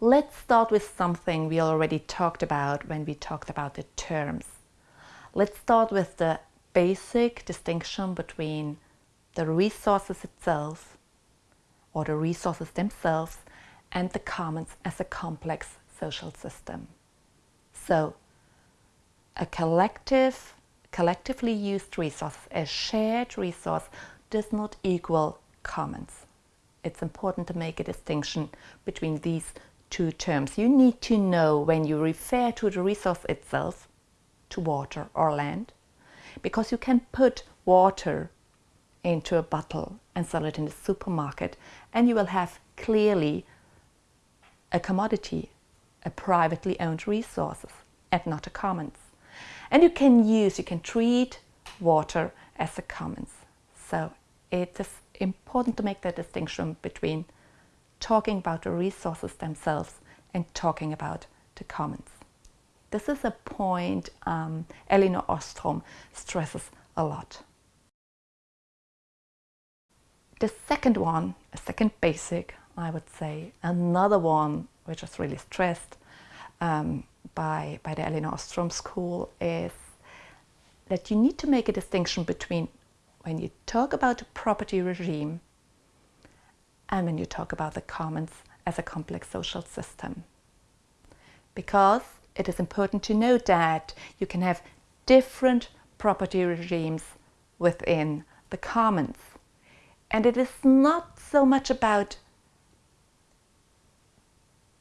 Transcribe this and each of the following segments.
Let's start with something we already talked about when we talked about the terms. Let's start with the basic distinction between the resources itself or the resources themselves and the commons as a complex social system. So, a collective, collectively used resource, a shared resource, does not equal commons. It's important to make a distinction between these two terms. You need to know when you refer to the resource itself, to water or land, because you can put water into a bottle and sell it in the supermarket and you will have clearly a commodity, a privately owned resources and not a commons. And you can use, you can treat water as a commons. So it is important to make that distinction between talking about the resources themselves and talking about the commons. This is a point um, Elinor Ostrom stresses a lot. The second one, a second basic, I would say, another one which is really stressed um, by, by the Elinor Ostrom School is that you need to make a distinction between when you talk about a property regime and when you talk about the commons as a complex social system. Because it is important to note that you can have different property regimes within the commons. And it is not so much about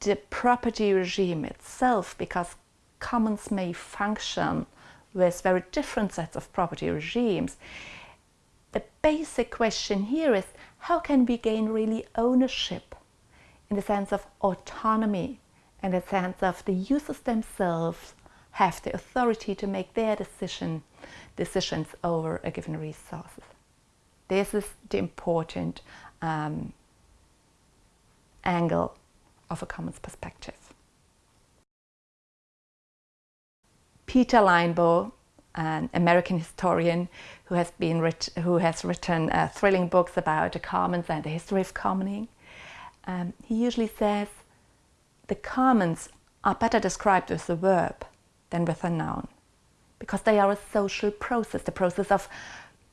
the property regime itself, because commons may function with very different sets of property regimes. The basic question here is how can we gain really ownership in the sense of autonomy, and the sense of the users themselves have the authority to make their decision, decisions over a given resource. This is the important um, angle of a commons perspective. Peter Linebaugh, an American historian who has, been who has written uh, thrilling books about the commons and the history of commoning, um, he usually says the commons are better described with a verb than with a noun because they are a social process, the process of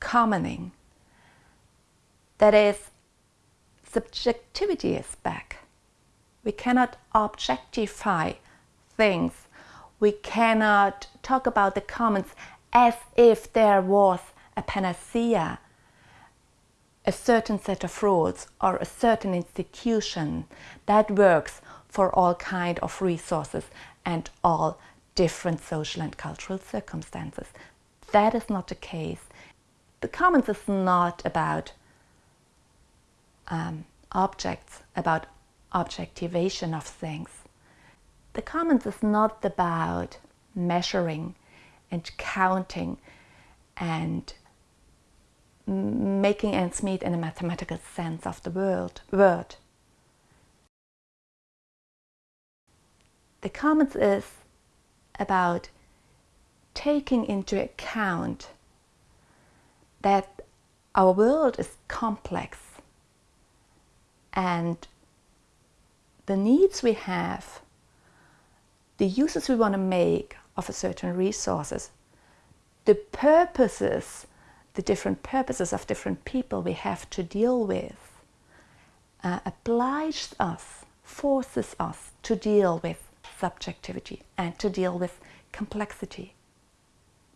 commoning. That is, subjectivity is back. We cannot objectify things. We cannot talk about the commons as if there was a panacea, a certain set of rules or a certain institution that works for all kind of resources and all different social and cultural circumstances. That is not the case. The commons is not about um, objects, about objectivation of things. The commons is not about measuring and counting and making ends meet in a mathematical sense of the word. word. The commons is about taking into account that our world is complex and the needs we have, the uses we want to make of a certain resources, the purposes, the different purposes of different people we have to deal with, uh, obliges us, forces us to deal with subjectivity and to deal with complexity.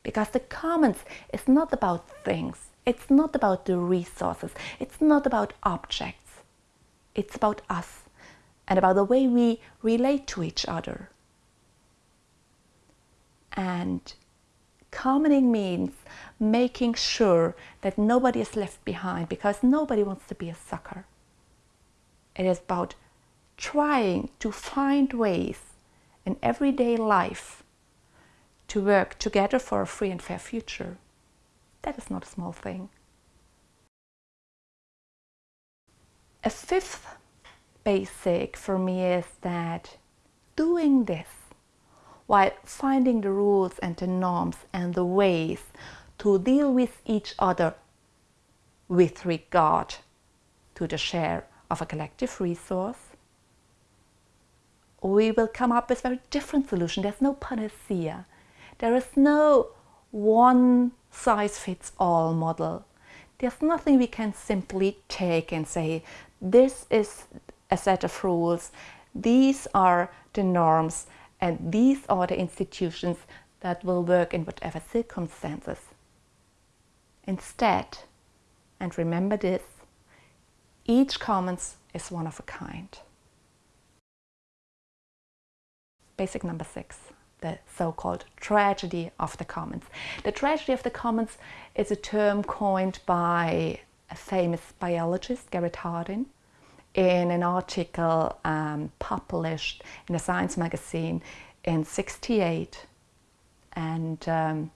Because the commons is not about things, it's not about the resources, it's not about objects, it's about us and about the way we relate to each other. And commoning means making sure that nobody is left behind because nobody wants to be a sucker. It is about trying to find ways in everyday life to work together for a free and fair future. That is not a small thing. A fifth basic for me is that doing this while finding the rules and the norms and the ways to deal with each other with regard to the share of a collective resource we will come up with very different solution. There's no panacea. There is no one size fits all model. There's nothing we can simply take and say, this is a set of rules, these are the norms, and these are the institutions that will work in whatever circumstances. Instead, and remember this, each commons is one of a kind. Basic number six, the so-called tragedy of the commons. The tragedy of the commons is a term coined by a famous biologist, Garrett Hardin, in an article um, published in a science magazine in 68 and um,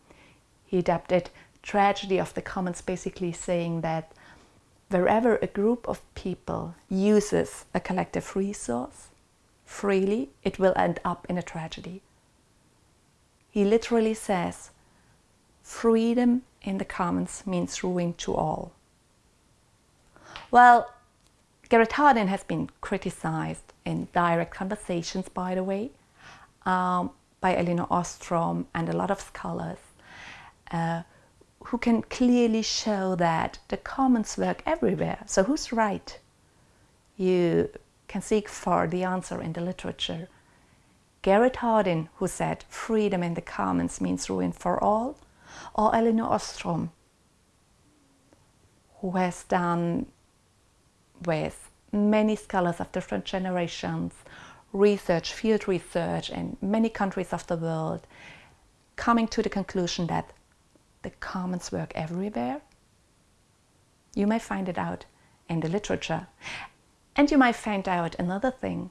he adapted tragedy of the commons basically saying that wherever a group of people uses a collective resource freely it will end up in a tragedy. He literally says freedom in the commons means ruin to all. Well Garrett Hardin has been criticized in direct conversations, by the way, um, by Elinor Ostrom and a lot of scholars uh, who can clearly show that the commons work everywhere. So who's right? You can seek for the answer in the literature. Garrett Hardin, who said freedom in the commons means ruin for all, or Elinor Ostrom, who has done with many scholars of different generations, research, field research in many countries of the world, coming to the conclusion that the commons work everywhere. You may find it out in the literature. And you might find out another thing.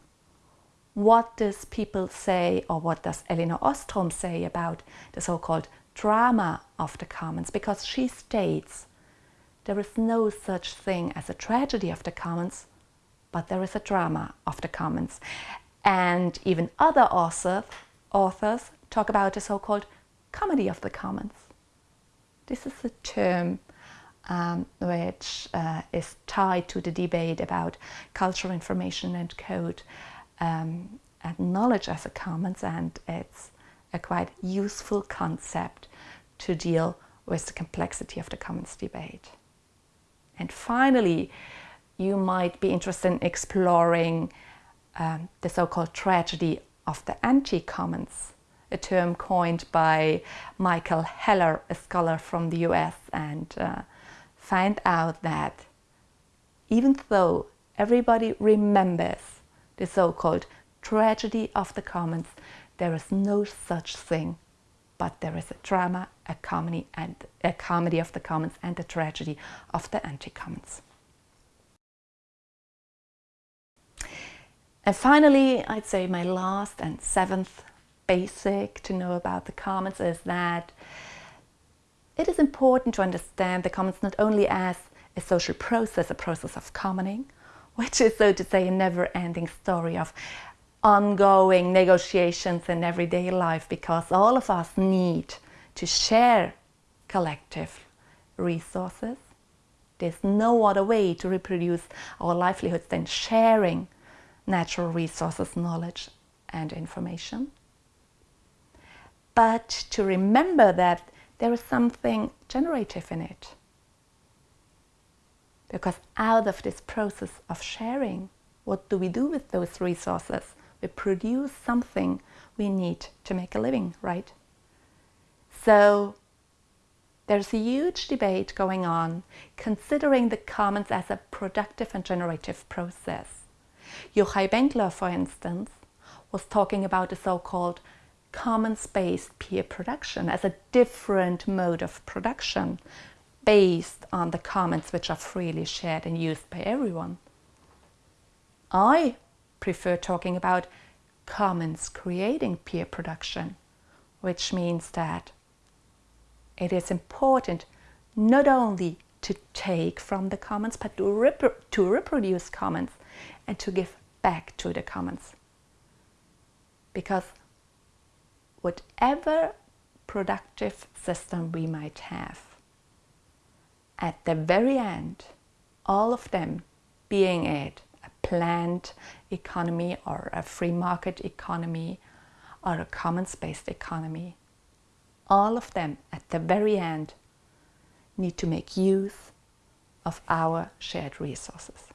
What does people say or what does Elinor Ostrom say about the so-called drama of the commons? Because she states there is no such thing as a tragedy of the commons, but there is a drama of the commons. And even other authors, authors talk about the so-called comedy of the commons. This is a term um, which uh, is tied to the debate about cultural information and code um, and knowledge as a commons and it's a quite useful concept to deal with the complexity of the commons debate. And finally, you might be interested in exploring um, the so-called tragedy of the anti-commons, a term coined by Michael Heller, a scholar from the US, and uh, find out that even though everybody remembers the so-called tragedy of the commons, there is no such thing but there is a drama, a comedy, and a comedy of the commons and a tragedy of the anti-commons. And finally, I'd say my last and seventh basic to know about the commons is that it is important to understand the commons not only as a social process, a process of commoning, which is so to say a never-ending story of ongoing negotiations in everyday life because all of us need to share collective resources. There's no other way to reproduce our livelihoods than sharing natural resources, knowledge and information. But to remember that there is something generative in it. Because out of this process of sharing, what do we do with those resources? We produce something we need to make a living, right? So there's a huge debate going on considering the commons as a productive and generative process. Yochai Benkler, for instance, was talking about the so-called commons-based peer production as a different mode of production based on the commons which are freely shared and used by everyone. I prefer talking about commons creating peer production, which means that it is important not only to take from the commons, but to, to reproduce commons and to give back to the commons. Because whatever productive system we might have, at the very end, all of them being it planned economy or a free market economy or a commons-based economy. All of them at the very end need to make use of our shared resources.